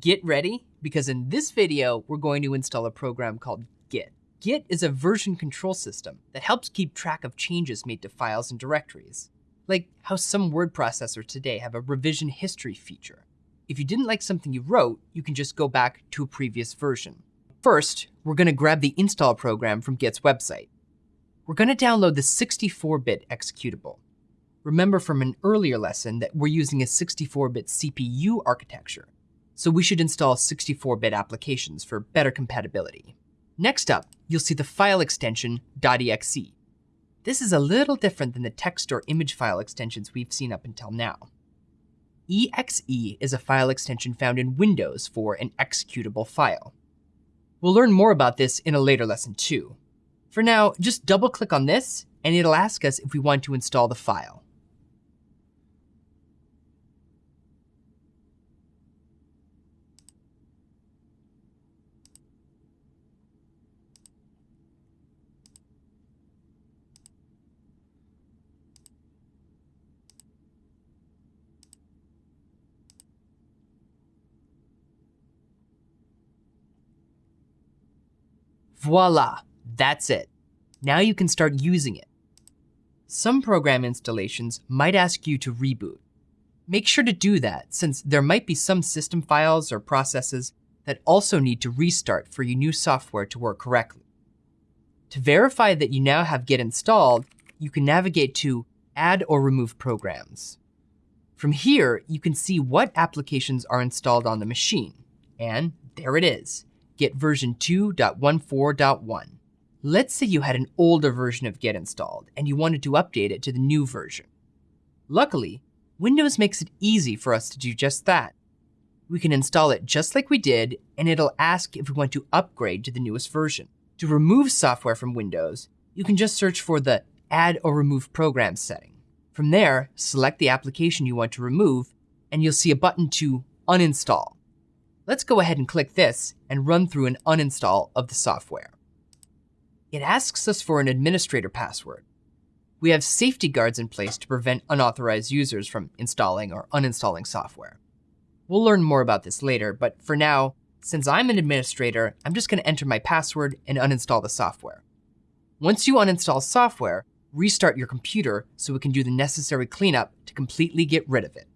Get ready, because in this video, we're going to install a program called Git. Git is a version control system that helps keep track of changes made to files and directories. Like how some word processors today have a revision history feature. If you didn't like something you wrote, you can just go back to a previous version. First, we're going to grab the install program from Git's website. We're going to download the 64-bit executable. Remember from an earlier lesson that we're using a 64-bit CPU architecture, so we should install 64-bit applications for better compatibility. Next up, you'll see the file extension .exe. This is a little different than the text or image file extensions we've seen up until now. exe is a file extension found in Windows for an executable file. We'll learn more about this in a later lesson too. For now, just double click on this and it'll ask us if we want to install the file. Voila, that's it. Now you can start using it. Some program installations might ask you to reboot. Make sure to do that since there might be some system files or processes that also need to restart for your new software to work correctly. To verify that you now have Git installed, you can navigate to Add or Remove Programs. From here, you can see what applications are installed on the machine. And there it is, Git version 2.14.1. Let's say you had an older version of Git installed and you wanted to update it to the new version. Luckily, Windows makes it easy for us to do just that. We can install it just like we did, and it'll ask if we want to upgrade to the newest version. To remove software from Windows, you can just search for the Add or Remove Programs setting. From there, select the application you want to remove, and you'll see a button to uninstall. Let's go ahead and click this and run through an uninstall of the software. It asks us for an administrator password. We have safety guards in place to prevent unauthorized users from installing or uninstalling software. We'll learn more about this later, but for now, since I'm an administrator, I'm just going to enter my password and uninstall the software. Once you uninstall software, restart your computer so we can do the necessary cleanup to completely get rid of it.